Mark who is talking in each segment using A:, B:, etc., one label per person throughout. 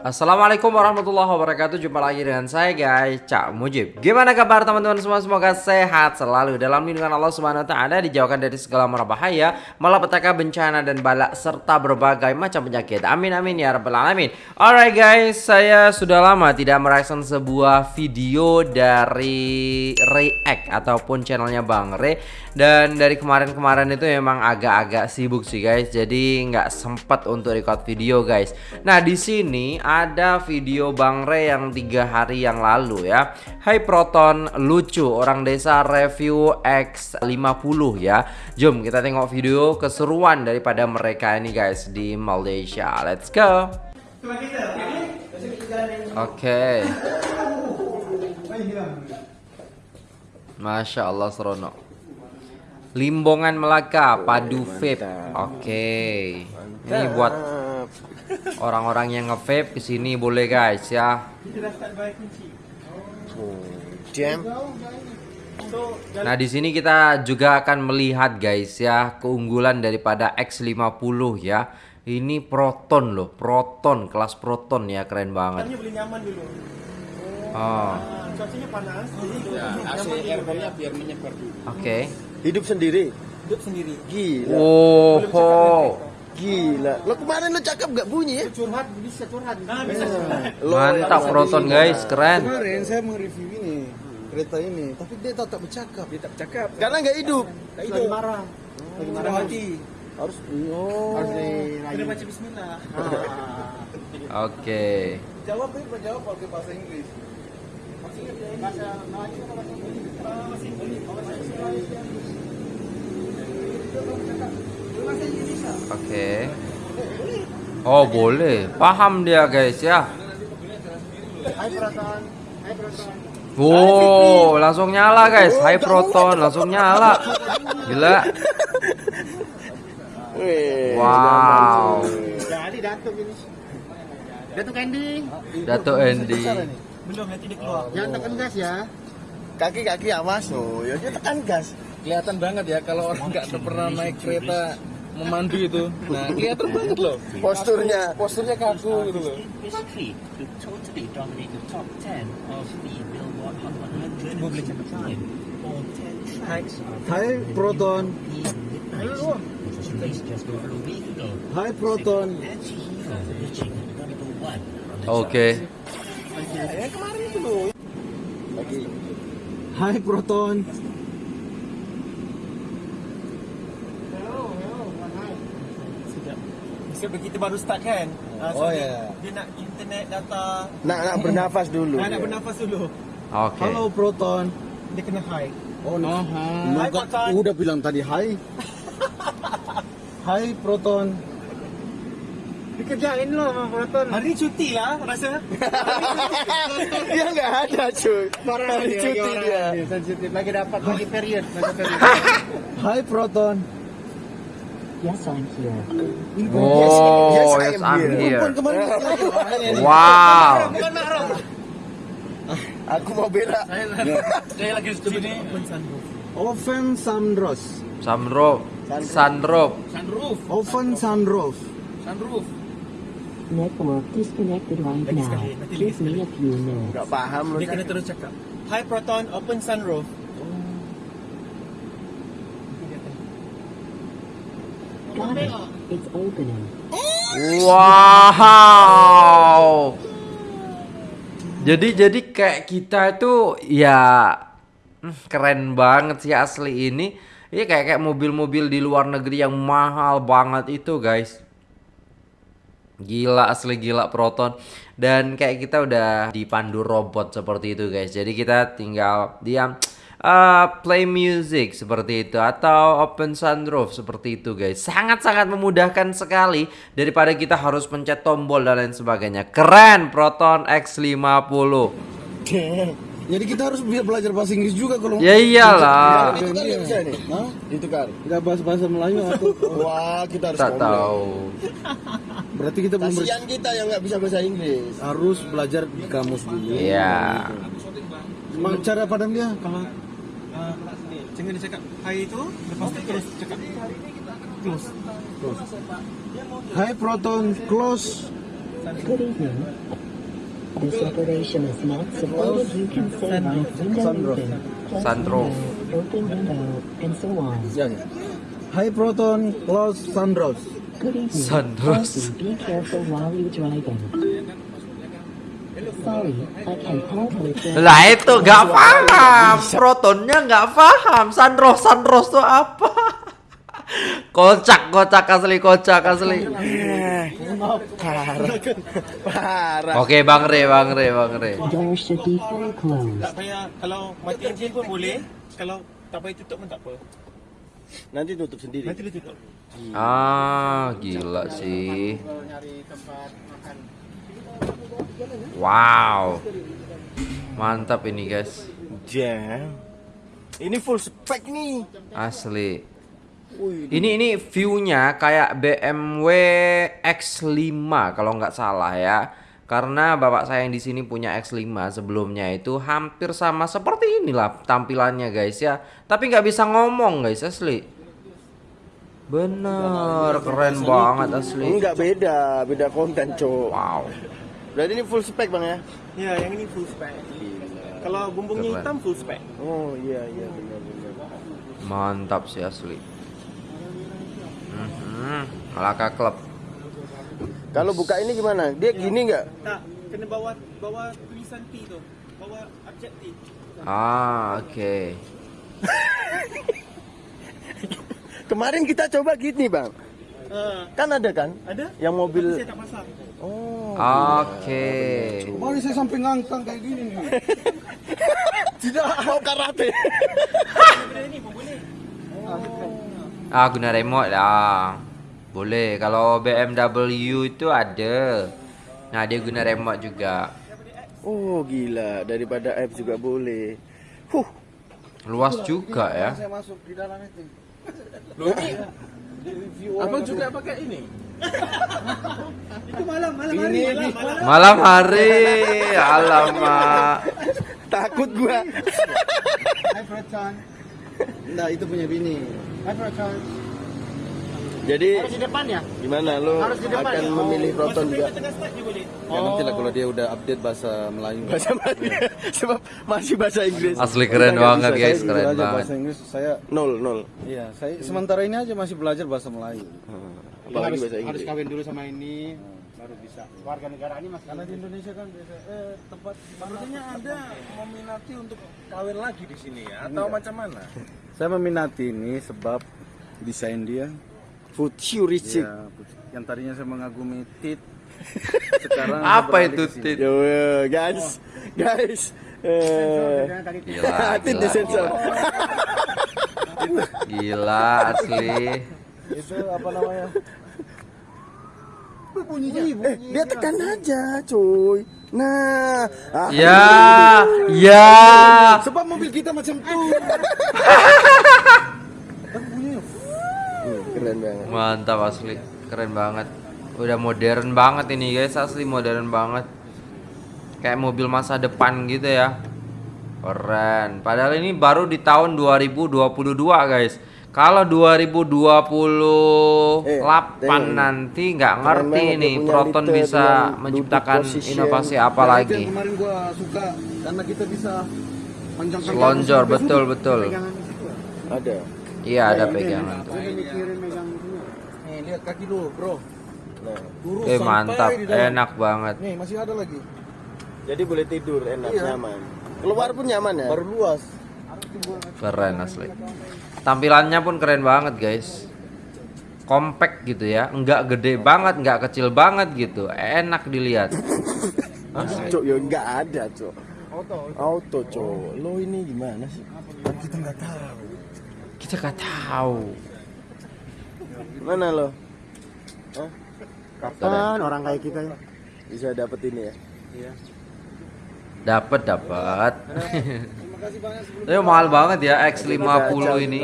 A: Assalamualaikum warahmatullahi wabarakatuh. Jumpa lagi dengan saya guys Cak Mujib. Gimana kabar teman-teman semua? Semoga sehat selalu Dalam lindungan Allah subhanahu wa ta'ala Dijauhkan dari segala bahaya Malapetaka bencana dan balak Serta berbagai macam penyakit. Amin amin ya rabbal alamin. Alright guys Saya sudah lama tidak mereaction sebuah video Dari React Ataupun channelnya Bang Re. Dan dari kemarin-kemarin itu memang agak-agak sibuk sih guys. Jadi nggak sempat untuk record video guys. Nah di sini ada video Bang Re yang tiga hari yang lalu ya. Hai Proton lucu. Orang desa review X50 ya. Jom kita tengok video keseruan daripada mereka ini guys di Malaysia. Let's go. Oke. Okay. Masya Allah seronok. Limbongan Melaka Padu Vape. Oke. Okay. Ini buat Orang-orang yang nge-vape ke sini boleh guys ya. Nah di sini kita juga akan melihat guys ya keunggulan daripada X50 ya. Ini Proton loh, Proton kelas Proton ya keren banget. Oh. Cuacanya panas, Oke.
B: Hidup sendiri.
C: Hidup sendiri.
B: Gila.
A: Oh. oh.
B: Gila. Lo kemarin lo cakep gak bunyi ya?
C: Curhat bisa curhat. Nah,
A: bisa curhat. Mantap proton guys, keren.
B: Kemarin saya mereview ini kereta ini, tapi dia tetap bercakap. Dia tak bercakap. Karena nggak hidup.
C: Nggak hidup. Lagi marah. Lagi marah hati.
B: Harus oh. Harus
C: di Kena baca bismillah.
A: Oke.
B: Jawab ini jawab pakai bahasa Inggris. Bahasa Melayu atau bahasa Inggris? Bahasa Inggris.
A: Oke. Okay. Oh, boleh. Paham dia, guys ya. Wow, langsung nyala guys. High proton langsung nyala. Gila. Wow.
C: Jadi Datuk ini. Datuk Andy.
A: Datuk Andy.
C: Belum nanti dia keluar. Jangan tekan gas ya.
B: Kaki-kaki ya mas. Oh, ya tekan gas.
C: Kelihatan banget ya kalau orang nggak pernah naik kereta memandu itu. Nah, kelihatan banget loh.
B: Posturnya,
C: posturnya kaku gitu loh.
B: Hai Proton. Hai Proton.
A: Oke.
B: Hai Proton.
C: Sebab kita baru start kan. Uh,
B: so oh ya. Yeah.
C: Dia nak internet data.
B: Nak nak bernafas dulu.
C: Nak, nak bernafas dulu.
A: Okay.
B: Halo Proton.
C: Dia kena high.
B: Oh, no. Oh, hai. Proton. Udah bilang tadi hai. hai Proton.
C: Dikerjain lo sama Proton. Hari cuti lah rasa.
B: dia nggak ada cuy.
C: Parah
B: Hari
C: dia,
B: cuti dia.
C: dia. Sensitif lagi dapat lagi period. Lagi period.
B: hai Proton.
D: Yes, I'm here.
A: Oh, yes, yes, I'm here. Wow.
B: Aku mau bela.
C: Saya lagi sini.
B: Oven sunroof.
A: Sunroof. Sunroof.
C: Sunroof.
B: Oven sunroof.
C: Sunroof.
D: Network disconnected right now. Give me a few minutes.
B: Gak paham
C: Dia kena terus cakap. Hi Proton, open sunroof.
A: Wow. Jadi jadi kayak kita itu ya hmm, keren banget sih asli ini. Ini kayak kayak mobil-mobil di luar negeri yang mahal banget itu, guys. Gila asli gila Proton dan kayak kita udah dipandu robot seperti itu, guys. Jadi kita tinggal diam uh, play music seperti itu atau open sunroof seperti itu guys. Sangat-sangat memudahkan sekali daripada kita harus pencet tombol dan lain sebagainya. Keren Proton X50
B: jadi kita harus belajar bahasa Inggris juga kalau
A: ya iyalah.
B: Itu kan bisa nih Hah? itu kan nggak bahasa bahasa Melayu atau wah kita harus
A: tak tahu.
B: Berarti kita belum kasihan kita yang nggak bisa bahasa Inggris. harus belajar di kamus dulu.
A: Iya.
B: Cara padam dia kalau
C: Jangan dia cakap hi itu Lepas tu terus cakap Close
B: Close Hi Proton Close
D: Good evening. This operation is not supported. You can say like window open, window, open window, and so on.
B: High proton close sunroof.
D: Good evening.
A: Sunroof.
D: Also, be careful while you driving.
A: Lah itu gak paham, protonnya gak paham. Sunroof, sunroof tuh apa? Kocak, kocak asli, kocak asli.
C: Parah.
A: Oke, Bang Re, Bang Re, Bang Re.
E: Tak payah kalau mati enjin pun boleh. Kalau tak payah tutup pun tak apa.
B: Nanti tutup sendiri.
E: Nanti dia tutup.
A: Ah, gila sih. Wow. Mantap ini, guys.
B: Jam. Ini full spec nih.
A: Asli. Ini ini view-nya kayak BMW X5 kalau nggak salah ya. Karena bapak saya yang di sini punya X5 sebelumnya itu hampir sama seperti inilah tampilannya guys ya. Tapi nggak bisa ngomong guys asli. Bener, keren banget asli.
B: Enggak beda, beda konten, Cok.
A: Wow.
B: Berarti ini full spec, Bang ya?
E: Ya, yang ini full spec. Kalau bumbungnya
A: Keren.
E: hitam full spec.
B: Oh, iya iya benar benar.
A: Mantap sih asli. Mhm, Malaka Club.
B: Kalau buka ini gimana? Dia gini nggak?
E: Tak, kena bawa bawa tulisan T tu. Bawa abjad T.
A: Ah, oke.
B: Kemarin kita coba gini, Bang.
E: Ha,
B: Kan ada kan?
E: ada?
B: Yang mobil
E: Tapi saya tak pasang.
B: Oh.
A: Oke.
B: Kemarin saya sampai ngangkang kayak gini nih. Tidak mau karate.
A: Ah, guna remote lah. Boleh. Kalau BMW itu ada. Nah, dia guna remote juga.
B: Oh, gila. Daripada app juga boleh. Huh.
A: Luas juga ya.
B: Saya masuk di dalam itu.
C: Loh Abang juga pakai ini?
E: Itu malam, malam hari. Malam, malam.
A: Malam hari. Alamak.
B: Takut gua.
F: Hai Proton. Nah, itu punya bini. Hai Proton.
B: Jadi
F: Harus di depan ya?
B: gimana lo
F: Harus di depan
B: akan
F: ya?
B: memilih Proton juga?
E: Boleh.
C: Ya nanti lah kalau dia udah update bahasa Melayu.
B: Bahasa Melayu. Sebab masih bahasa Inggris.
A: Asli keren
B: Nggak
A: banget
B: bisa,
A: guys,
B: saya
A: keren banget.
F: bahasa Inggris saya
B: Nol, nol.
F: iya, saya sementara ini aja masih belajar bahasa Melayu.
B: Apalagi
F: harus,
B: bahasa
F: harus kawin dulu sama ini baru bisa. Warga negara ini masih
C: Karena di Indonesia kan biasa eh tempat sepertinya ada meminati untuk kawin lagi di sini ya atau macam mana?
F: Saya meminati ini sebab desain dia
B: Futuristic.
F: ya, yang tadinya saya mengagumi tit sekarang
A: Apa itu tit?
B: Yo, yo, guys. Guys. Eh,
A: Gila,
B: Tit disensor.
A: gila. Gila asli.
F: Itu apa namanya?
B: Eh, dia tekan aja, cuy. Nah, ah,
A: Ya, ya.
F: Sebab mobil kita macam tuh.
B: Hmm, keren banget.
A: Mantap asli. Keren banget. Udah modern banget ini guys, asli modern banget. Kayak mobil masa depan gitu ya. Keren. Padahal ini baru di tahun 2022 guys. Kalau 2028
B: Eh, Deng.
A: nanti nggak ngerti nih Proton
B: liter
A: bisa menciptakan inovasi apa
F: Nah,
A: lagi.
F: kemarin gua suka karena kita bisa kaki
A: betul, betul.
B: Ada.
A: Iya ada pegangan.
C: Nih lihat kaki lu, Bro.
B: Nah,
A: Eh mantap, enak banget.
C: Nih, masih ada lagi.
B: jadi boleh tidur enak,
C: Iya.
B: nyaman. Keluar pun nyaman ya?
C: Baru luas.
A: Keren asli. Tampilannya pun keren banget guys. Compact gitu ya, nggak gede banget, nggak kecil banget gitu, enak dilihat.
B: Cok, ya enggak ada, Cok. Auto. Auto, Cok. Lo ini gimana sih?
A: Kita nggak tahu.
B: Mana lo? Hah?
F: Kapan orang kayak kita ya?
B: Bisa dapet ini ya?
A: Dapat dapat. Tapi mahal banget ya X50 ini.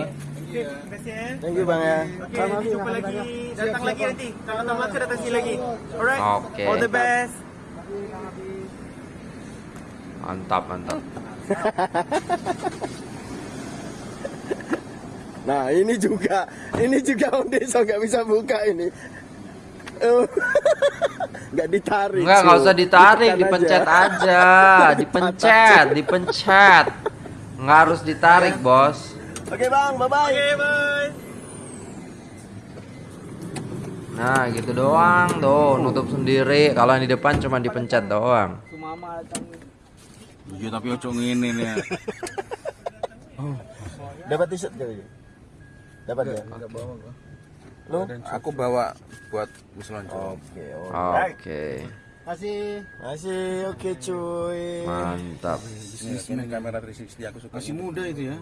E: Kasih.
B: Thank you, Bang ya.
E: Jumpa lagi. Datang lagi nanti. Kalau datang Melaka datang sini lagi. Alright.
A: Oke.
E: All the best.
A: Mantap, mantap.
B: Nah, ini juga. Ini juga Om Deso nggak bisa buka ini.
F: Nggak ditarik.
A: Enggak, nggak usah ditarik, dipencet
F: aja.
A: aja, dipencet, dipencet. Nggak harus ditarik, bos.
F: Oke bang, bye bye.
E: Oke, bye.
A: Nah, gitu doang, tuh nutup sendiri. Kalau yang di depan cuma dipencet doang.
C: Iya tapi ojo ngene nih.
F: Dapat t-shirt kali ini? Dapat ya?
C: Lu aku bawa buat muselanjut.
F: Oke.
A: Oke,
F: Masih. Masih oke cuy.
A: mantap.
C: Ini kamera 360 aku suka. Masih muda itu ya.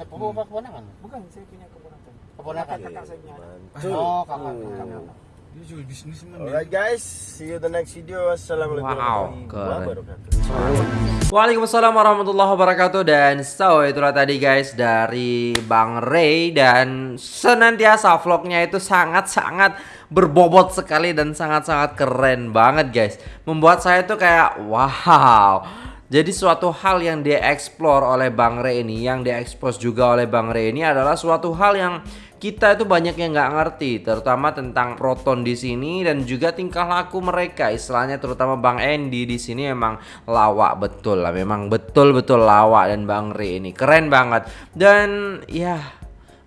B: Sepupu apa keponakan?
E: Bukan, saya punya keponakan.
B: Keponakan.
E: Kakak saya punya.
B: Oh, kakak.
F: Alright guys, see you the next video. Assalamualaikum
A: Wow,
F: warahmatullahi wabarakatuh.
A: Waalaikumsalam warahmatullahi wabarakatuh. Dan so itulah tadi guys dari Bang Ray. Dan senantiasa vlognya itu sangat-sangat berbobot sekali dan sangat-sangat keren banget guys. Membuat saya tuh kayak wow. Jadi suatu hal yang dieksplor oleh Bang Ray ini yang diekspos juga oleh Bang Ray ini adalah suatu hal yang kita itu banyak yang nggak ngerti terutama tentang proton di sini dan juga tingkah laku mereka. Istilahnya terutama Bang Andy di sini memang lawak betul lah memang betul-betul lawak dan Bang Ray ini keren banget. Dan ya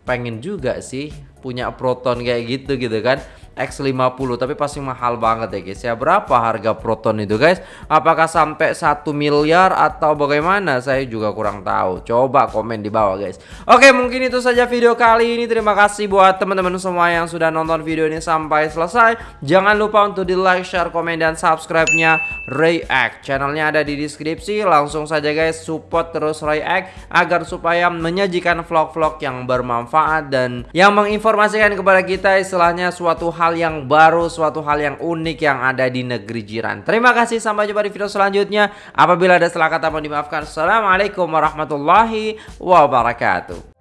A: pengen juga sih punya proton kayak gitu gitu kan X50 tapi pasti mahal banget ya guys. Ya berapa harga proton itu guys? Apakah sampai 1 miliar atau bagaimana? Saya juga kurang tahu. Coba komen di bawah guys. Oke mungkin itu saja video kali ini. Terima kasih buat teman-teman semua yang sudah nonton video ini sampai selesai. Jangan lupa untuk di like share komen dan subscribe nya React. Channelnya ada di deskripsi. Langsung saja guys support terus React agar supaya menyajikan vlog-vlog yang bermanfaat dan yang menginformasikan kepada kita istilahnya suatu hal yang baru, suatu hal yang unik yang ada di negeri jiran. Terima kasih, sampai jumpa di video selanjutnya. Apabila ada salah kata mohon dimaafkan. Assalamualaikum warahmatullahi wabarakatuh.